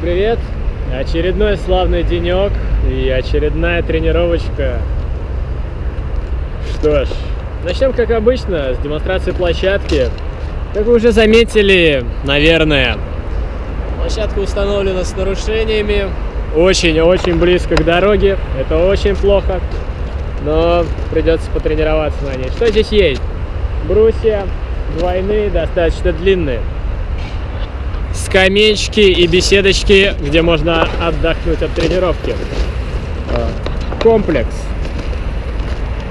привет! Очередной славный денек и очередная тренировочка. Что ж, начнем как обычно с демонстрации площадки. Как вы уже заметили, наверное, площадка установлена с нарушениями. Очень-очень близко к дороге. Это очень плохо. Но придется потренироваться на ней. Что здесь есть? Брусья двойные, достаточно длинные скамеечки и беседочки, где можно отдохнуть от тренировки. А, комплекс.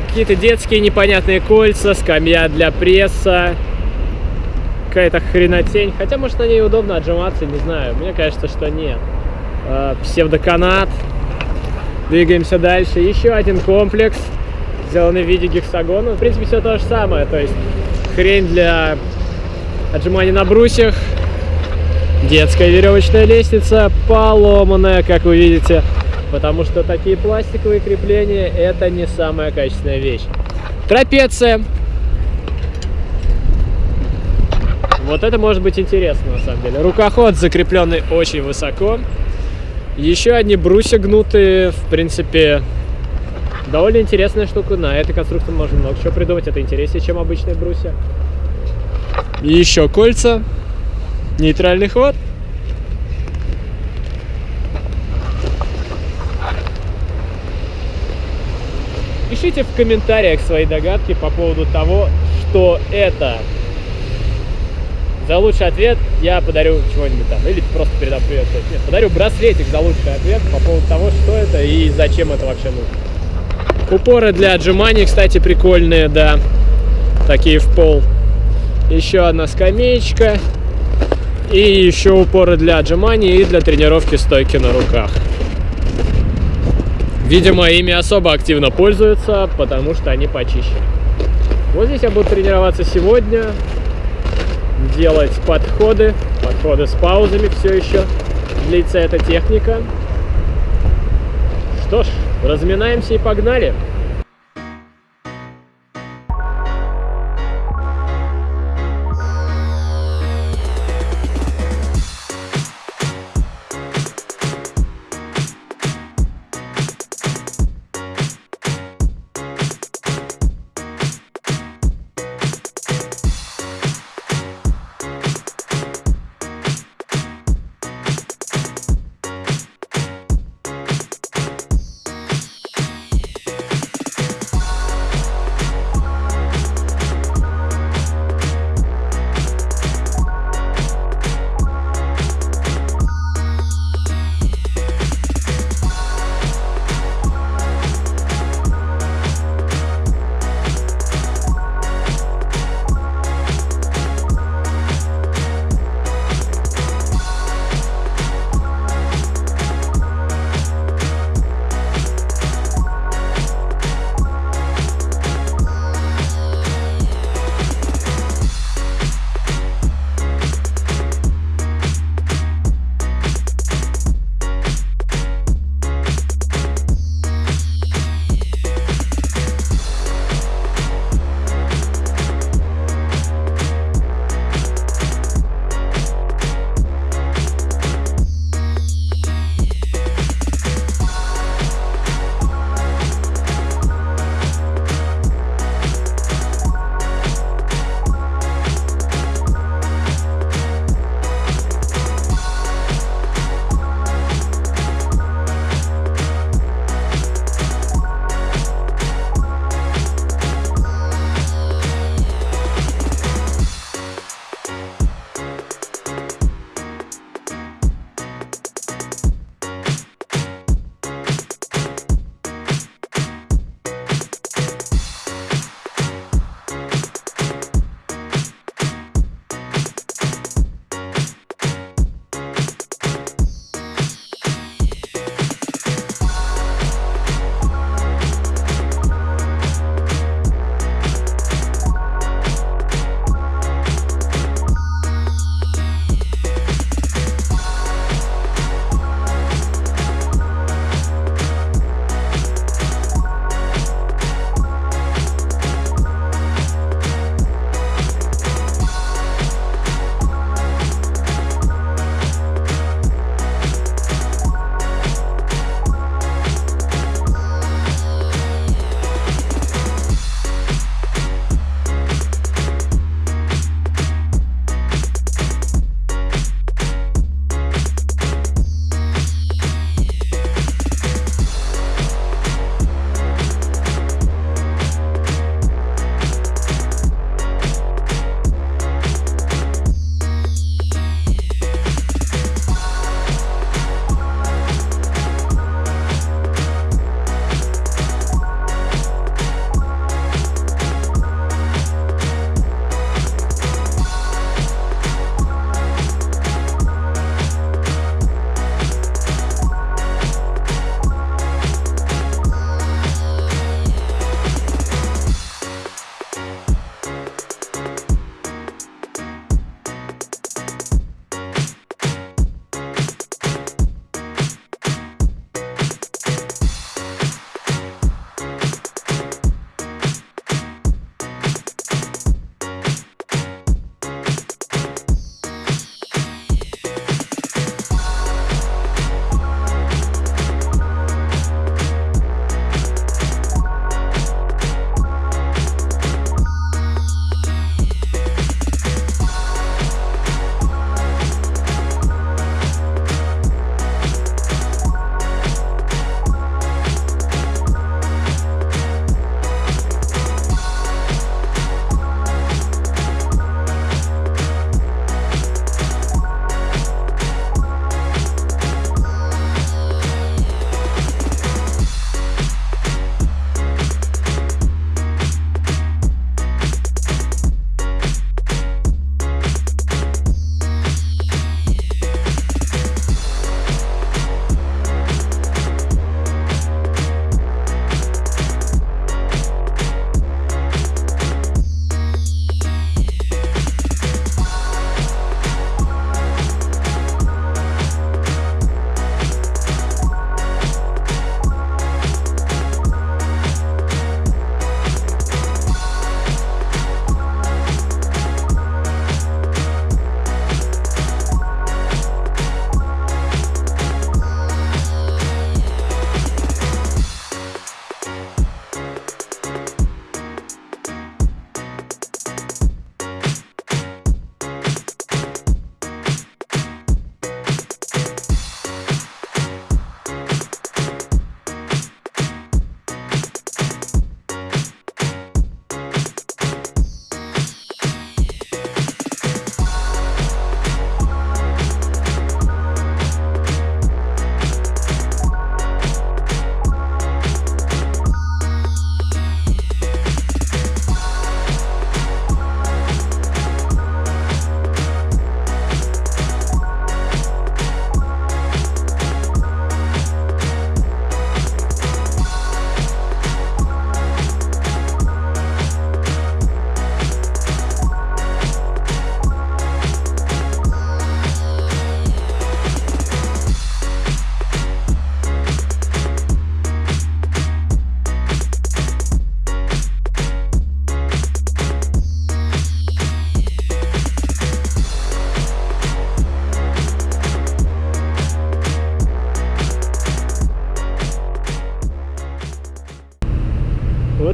Какие-то детские непонятные кольца, скамья для пресса, какая-то хренотень. Хотя, может, на ней удобно отжиматься, не знаю. Мне кажется, что нет. А, псевдоканат. Двигаемся дальше. Еще один комплекс, сделанный в виде гексагона. В принципе, все то же самое. То есть хрень для отжимания на брусьях, Детская веревочная лестница поломанная, как вы видите, потому что такие пластиковые крепления это не самая качественная вещь. Трапеция. Вот это может быть интересно на самом деле. Рукоход закрепленный очень высоко. Еще одни брусья гнутые, в принципе, довольно интересная штука. На этой конструкции можно много чего придумать. Это интереснее, чем обычные брусья. еще кольца Нейтральный ход. Пишите в комментариях свои догадки по поводу того, что это. За лучший ответ я подарю чего-нибудь там. Или просто передам привет. Нет, подарю браслетик за лучший ответ по поводу того, что это и зачем это вообще нужно. Упоры для отжиманий, кстати, прикольные, да. Такие в пол. Еще одна скамеечка. И еще упоры для отжиманий и для тренировки стойки на руках. Видимо, ими особо активно пользуются, потому что они почище. Вот здесь я буду тренироваться сегодня. Делать подходы. Подходы с паузами все еще. Длится эта техника. Что ж, разминаемся и погнали.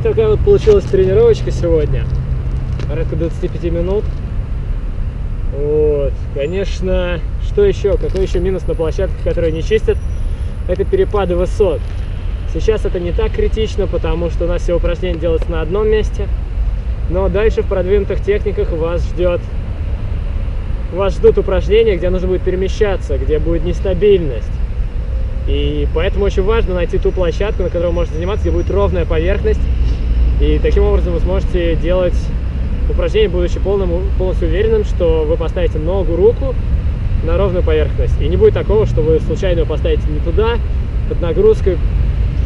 Такая вот получилась тренировочка сегодня. Порядка 25 минут. Вот. Конечно, что еще? Какой еще минус на площадке, которую не чистят? Это перепады высот. Сейчас это не так критично, потому что у нас все упражнения делаются на одном месте. Но дальше в продвинутых техниках вас ждет вас ждут упражнения, где нужно будет перемещаться, где будет нестабильность. И поэтому очень важно найти ту площадку, на которой можете заниматься, где будет ровная поверхность. И таким образом вы сможете делать упражнение, будучи полным, полностью уверенным, что вы поставите ногу, руку на ровную поверхность. И не будет такого, что вы случайно ее поставите не туда, под нагрузкой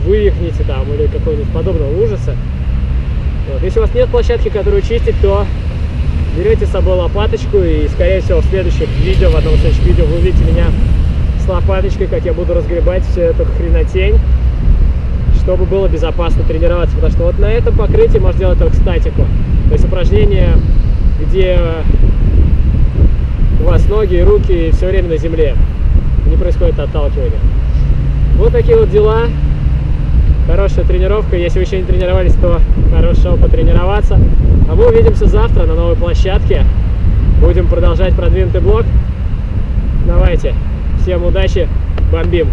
вывихнете там или какого-нибудь подобного ужаса. Вот. Если у вас нет площадки, которую чистить, то берете с собой лопаточку и, скорее всего, в следующих видео, в одном из следующих видео вы увидите меня лопаточкой, как я буду разгребать всю эту хренотень, чтобы было безопасно тренироваться. Потому что вот на этом покрытии можно делать только статику. То есть упражнения, где у вас ноги и руки все время на земле. Не происходит отталкивание. Вот такие вот дела. Хорошая тренировка. Если вы еще не тренировались, то хорошо потренироваться. А мы увидимся завтра на новой площадке. Будем продолжать продвинутый блок. Давайте. Всем удачи, бомбим!